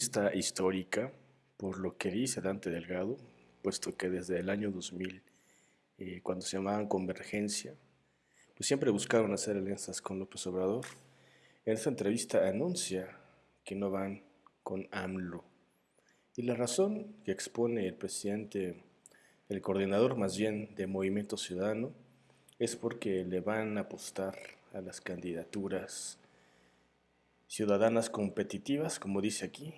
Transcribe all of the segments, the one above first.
Esta histórica, por lo que dice Dante Delgado, puesto que desde el año 2000, eh, cuando se llamaban Convergencia, pues siempre buscaron hacer alianzas con López Obrador. En esta entrevista anuncia que no van con AMLO. Y la razón que expone el presidente, el coordinador más bien de Movimiento Ciudadano, es porque le van a apostar a las candidaturas ciudadanas competitivas, como dice aquí,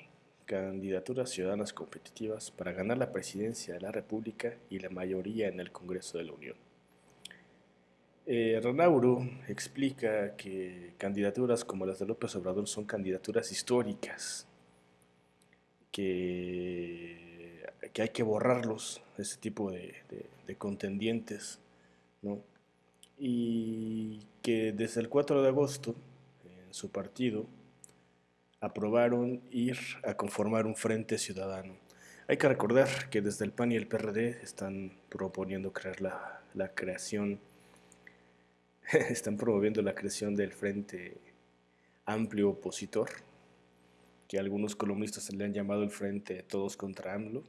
candidaturas ciudadanas competitivas para ganar la presidencia de la República y la mayoría en el Congreso de la Unión. Eh, explica que candidaturas como las de López Obrador son candidaturas históricas, que, que hay que borrarlos, ese tipo de, de contendientes, ¿no? y que desde el 4 de agosto en su partido aprobaron ir a conformar un frente ciudadano. Hay que recordar que desde el PAN y el PRD están proponiendo crear la, la creación, están promoviendo la creación del Frente Amplio Opositor, que algunos columnistas le han llamado el Frente Todos contra AMLO.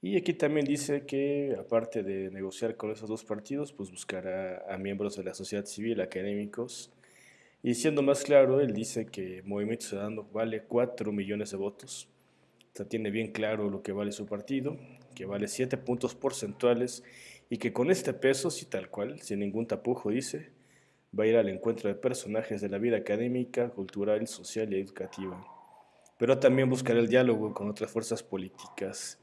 Y aquí también dice que, aparte de negociar con esos dos partidos, pues buscará a miembros de la sociedad civil, académicos, y siendo más claro, él dice que Movimiento Ciudadano vale 4 millones de votos. O sea, tiene bien claro lo que vale su partido, que vale 7 puntos porcentuales y que con este peso, sí tal cual, sin ningún tapujo, dice, va a ir al encuentro de personajes de la vida académica, cultural, social y educativa. Pero también buscará el diálogo con otras fuerzas políticas.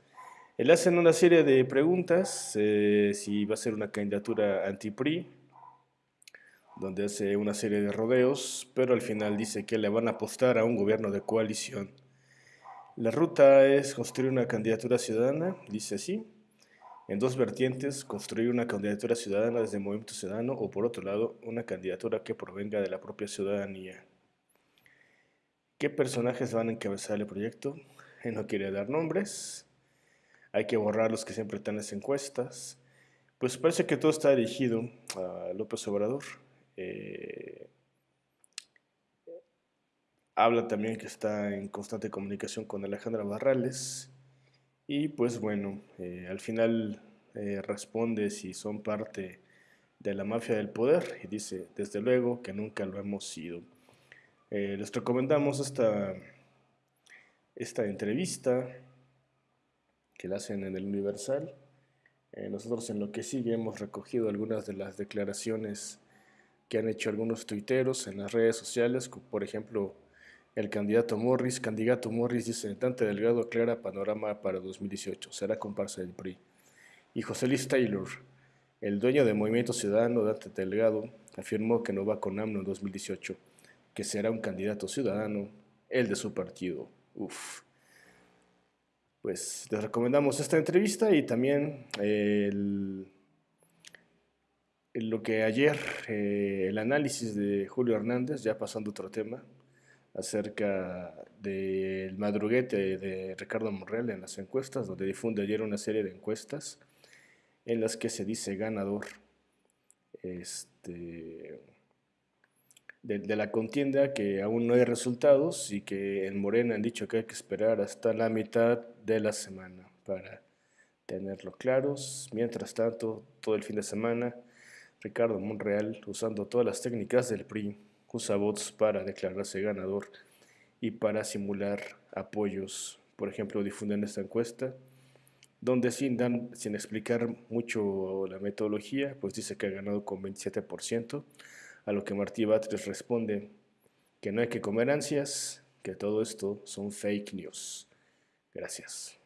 Él hace una serie de preguntas, eh, si va a ser una candidatura anti-PRI, donde hace una serie de rodeos, pero al final dice que le van a apostar a un gobierno de coalición. La ruta es construir una candidatura ciudadana, dice así, en dos vertientes, construir una candidatura ciudadana desde el movimiento ciudadano o por otro lado, una candidatura que provenga de la propia ciudadanía. ¿Qué personajes van a encabezar el proyecto? No quiere dar nombres, hay que borrar los que siempre están en las encuestas. Pues parece que todo está dirigido a López Obrador. Eh, habla también que está en constante comunicación con Alejandra Barrales y pues bueno, eh, al final eh, responde si son parte de la mafia del poder y dice, desde luego que nunca lo hemos sido. les recomendamos esta, esta entrevista que la hacen en el Universal. nosotros en lo que sigue hemos recogido algunas de las declaraciones que han hecho algunos tuiteros en las redes sociales, por ejemplo, el candidato Morris, candidato Morris dice, Dante Delgado aclara panorama para 2018, será comparsa del PRI. Y José Luis Taylor, el dueño del Movimiento Ciudadano, Dante Delgado, afirmó que no va con AMLO en 2018, que será un candidato ciudadano, el de su partido. Uf. Pues les recomendamos esta entrevista y también el lo que ayer, eh, el análisis de Julio Hernández, ya pasando a otro tema, acerca del madruguete de Ricardo Morrell en las encuestas, donde difunde ayer una serie de encuestas en las que se dice ganador este, de, de, la contienda, que aún no hay resultados y que en Morena han dicho que hay que esperar hasta la mitad de la semana para tenerlo claros. Mientras tanto, todo el fin de semana Ricardo Monreal, usando todas las técnicas del PRI, usa bots para declararse ganador y para simular apoyos. Por ejemplo, difunden esta encuesta, donde sin, dan, sin explicar mucho la metodología, pues dice que ha ganado con 27%, a lo que Martí Batres responde que no hay que comer ansias, que todo esto son fake news. Gracias.